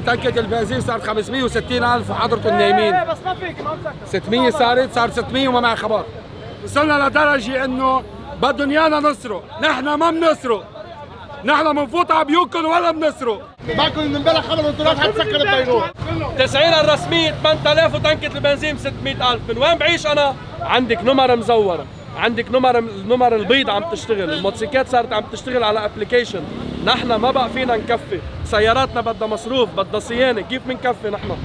تنكة البنزين صارت 560 ألف وحضرتهم نايمين بس ما فيك ما مسكر 600 صارت صار 600 وما معي خبر. وصلنا لدرجة إنه بدهم إيانا نسرق. نحن ما بنسرق. نحن بنفوت على بيوتكم ولا بنسرق. معكم من امبارح خبر أنتوا راح تسكر بيروت تسعيرها الرسمية 8000 وتنكة البنزين 600000 من وين بعيش أنا؟ عندك نمر مزورة. عندك نمر النمر البيض عم تشتغل. الموتوسيكلات صارت عم تشتغل على ابلكيشن نحن ما بقى فينا نكفي. سياراتنا بدها مصروف بدها صيانة. كيف بنكفي نحن؟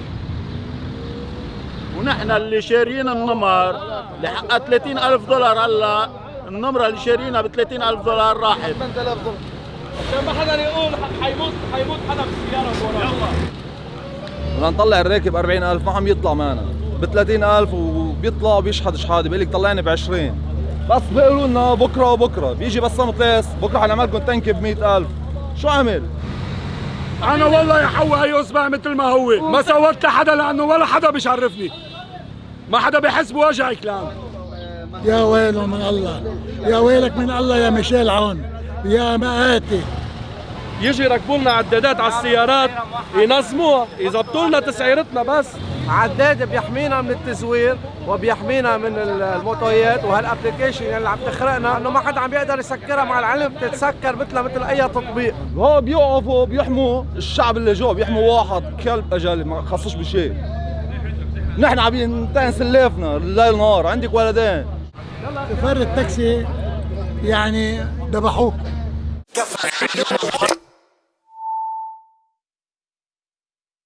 ونحن اللي شاريين النمر اللي حقها 30 ألف دولار. هلا النمرة اللي شارينها ب 30 ألف دولار راحت. عشان ما حدا يقول حيموت حيموت حدا بالسيارة وراه بدنا نطلع الراكب 40000 ما عم يطلع معنا. ب 30000 وبيطلع وبيشحد شحاده بيقول لك طلعني ب 20 بس بيقولوا لنا بكرة وبكرة. بيجي بسام طليس بكرة حنعمل لكم تنكه ب 100000 شو عمل؟ أنا والله يا حوا هي اصبع مثل ما هو. ما سوت لحدا لأنه ولا حدا بيشرفني. ما حدا بيحس بوجعي كلام يا ويله من الله. يا ويلك من الله يا ميشيل عون. يا مآتي. يجي يركبوا لنا عدادات على السيارات ينظموها. يظبطوا لنا تسعيرتنا بس. عداد بيحمينا من التزوير وبيحمينا من الموتويات وهالابلكيشن اللي عم تخرقنا إنه ما حدا عم بيقدر يسكرها مع العلم بتتسكر مثلها مثل أي تطبيق. هو بيوقفوا بيحموا الشعب اللي جوا بيحموا واحد كلب أجل ما خصوش بشيء. نحن عم ننتهي سلافنا الليل نهار. عندك ولدين. سفر التاكسي يعني ذبحوه كفى